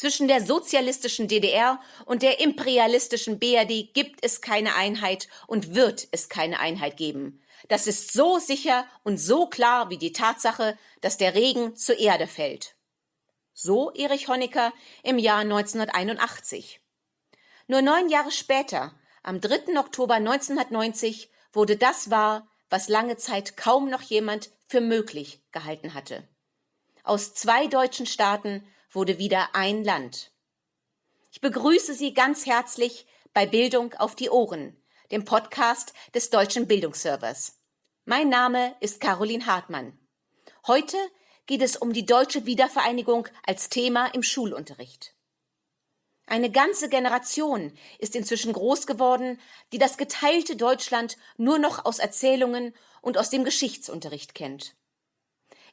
Zwischen der sozialistischen DDR und der imperialistischen BRD gibt es keine Einheit und wird es keine Einheit geben. Das ist so sicher und so klar wie die Tatsache, dass der Regen zur Erde fällt. So Erich Honecker im Jahr 1981. Nur neun Jahre später, am 3. Oktober 1990, wurde das wahr, was lange Zeit kaum noch jemand für möglich gehalten hatte. Aus zwei deutschen Staaten wurde wieder ein Land. Ich begrüße Sie ganz herzlich bei Bildung auf die Ohren, dem Podcast des Deutschen Bildungsservers. Mein Name ist Caroline Hartmann. Heute geht es um die deutsche Wiedervereinigung als Thema im Schulunterricht. Eine ganze Generation ist inzwischen groß geworden, die das geteilte Deutschland nur noch aus Erzählungen und aus dem Geschichtsunterricht kennt.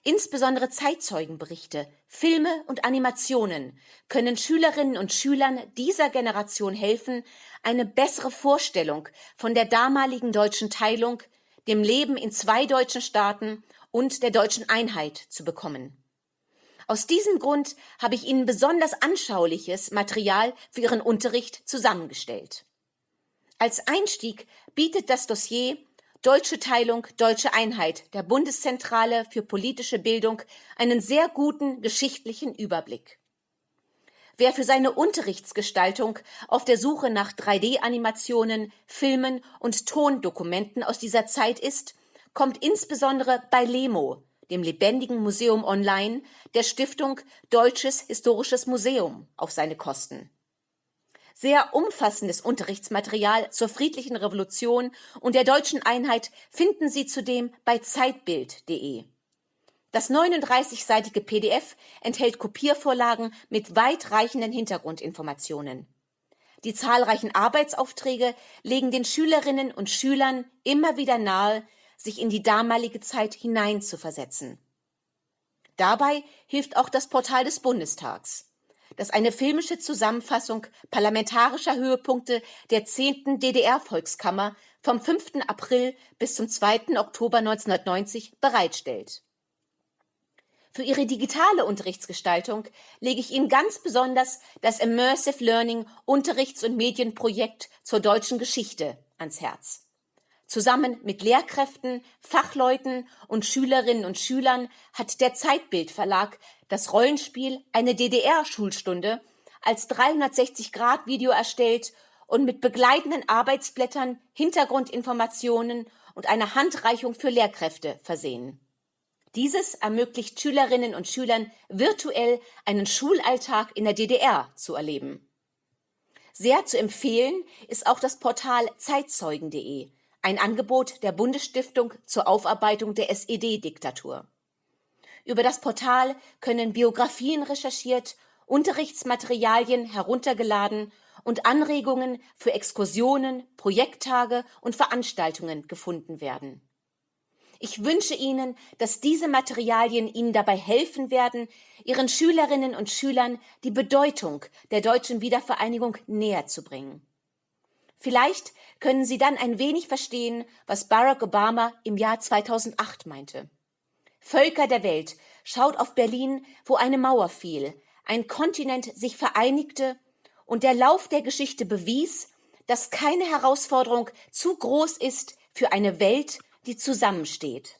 Insbesondere Zeitzeugenberichte, Filme und Animationen können Schülerinnen und Schülern dieser Generation helfen, eine bessere Vorstellung von der damaligen deutschen Teilung, dem Leben in zwei deutschen Staaten und der deutschen Einheit zu bekommen. Aus diesem Grund habe ich Ihnen besonders anschauliches Material für Ihren Unterricht zusammengestellt. Als Einstieg bietet das Dossier Deutsche Teilung, Deutsche Einheit der Bundeszentrale für politische Bildung einen sehr guten geschichtlichen Überblick. Wer für seine Unterrichtsgestaltung auf der Suche nach 3D-Animationen, Filmen und Tondokumenten aus dieser Zeit ist, kommt insbesondere bei LEMO, dem Lebendigen Museum Online, der Stiftung Deutsches Historisches Museum, auf seine Kosten sehr umfassendes Unterrichtsmaterial zur friedlichen Revolution und der deutschen Einheit finden Sie zudem bei zeitbild.de. Das 39-seitige PDF enthält Kopiervorlagen mit weitreichenden Hintergrundinformationen. Die zahlreichen Arbeitsaufträge legen den Schülerinnen und Schülern immer wieder nahe, sich in die damalige Zeit hineinzuversetzen. Dabei hilft auch das Portal des Bundestags das eine filmische Zusammenfassung parlamentarischer Höhepunkte der 10. DDR-Volkskammer vom 5. April bis zum 2. Oktober 1990 bereitstellt. Für Ihre digitale Unterrichtsgestaltung lege ich Ihnen ganz besonders das Immersive Learning Unterrichts- und Medienprojekt zur deutschen Geschichte ans Herz. Zusammen mit Lehrkräften, Fachleuten und Schülerinnen und Schülern hat der Zeitbild Verlag das Rollenspiel Eine DDR-Schulstunde als 360-Grad-Video erstellt und mit begleitenden Arbeitsblättern, Hintergrundinformationen und einer Handreichung für Lehrkräfte versehen. Dieses ermöglicht Schülerinnen und Schülern virtuell einen Schulalltag in der DDR zu erleben. Sehr zu empfehlen ist auch das Portal zeitzeugen.de, ein Angebot der Bundesstiftung zur Aufarbeitung der SED-Diktatur. Über das Portal können Biografien recherchiert, Unterrichtsmaterialien heruntergeladen und Anregungen für Exkursionen, Projekttage und Veranstaltungen gefunden werden. Ich wünsche Ihnen, dass diese Materialien Ihnen dabei helfen werden, Ihren Schülerinnen und Schülern die Bedeutung der deutschen Wiedervereinigung näher zu bringen. Vielleicht können Sie dann ein wenig verstehen, was Barack Obama im Jahr 2008 meinte. Völker der Welt, schaut auf Berlin, wo eine Mauer fiel, ein Kontinent sich vereinigte und der Lauf der Geschichte bewies, dass keine Herausforderung zu groß ist für eine Welt, die zusammensteht.